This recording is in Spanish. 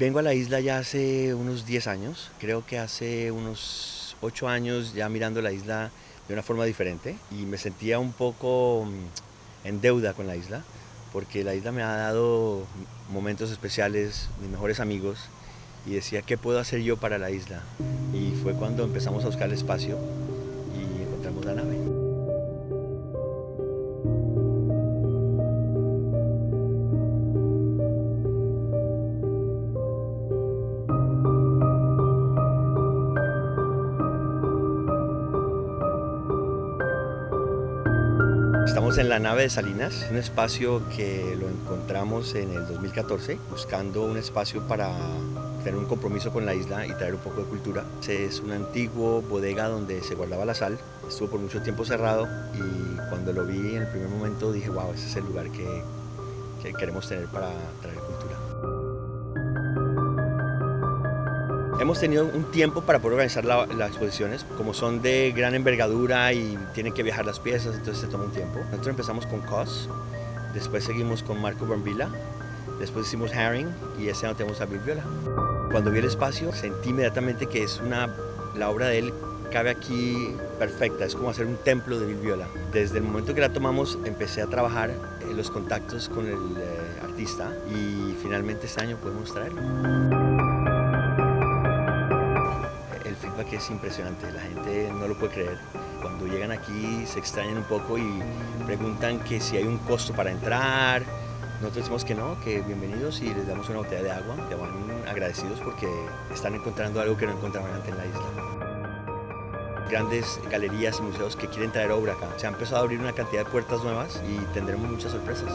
Vengo a la isla ya hace unos 10 años, creo que hace unos 8 años ya mirando la isla de una forma diferente y me sentía un poco mm, en deuda con la isla porque la isla me ha dado momentos especiales, mis mejores amigos y decía qué puedo hacer yo para la isla y fue cuando empezamos a buscar el espacio y encontramos la nave. Estamos en la nave de Salinas, un espacio que lo encontramos en el 2014, buscando un espacio para tener un compromiso con la isla y traer un poco de cultura. Es un antiguo bodega donde se guardaba la sal, estuvo por mucho tiempo cerrado y cuando lo vi en el primer momento dije, wow, ese es el lugar que, que queremos tener para traer cultura. Hemos tenido un tiempo para poder organizar las exposiciones, como son de gran envergadura y tienen que viajar las piezas, entonces se toma un tiempo. Nosotros empezamos con COS, después seguimos con Marco Bambila, después hicimos Herring y este año tenemos a Bill Viola. Cuando vi el espacio sentí inmediatamente que es una, la obra de él cabe aquí perfecta, es como hacer un templo de Bill Viola. Desde el momento que la tomamos empecé a trabajar en los contactos con el eh, artista y finalmente este año podemos traerlo que es impresionante, la gente no lo puede creer. Cuando llegan aquí se extrañan un poco y preguntan que si hay un costo para entrar. Nosotros decimos que no, que bienvenidos y les damos una botella de agua. Que van agradecidos porque están encontrando algo que no encontraban antes en la isla. Grandes galerías y museos que quieren traer obra acá. Se ha empezado a abrir una cantidad de puertas nuevas y tendremos muchas sorpresas.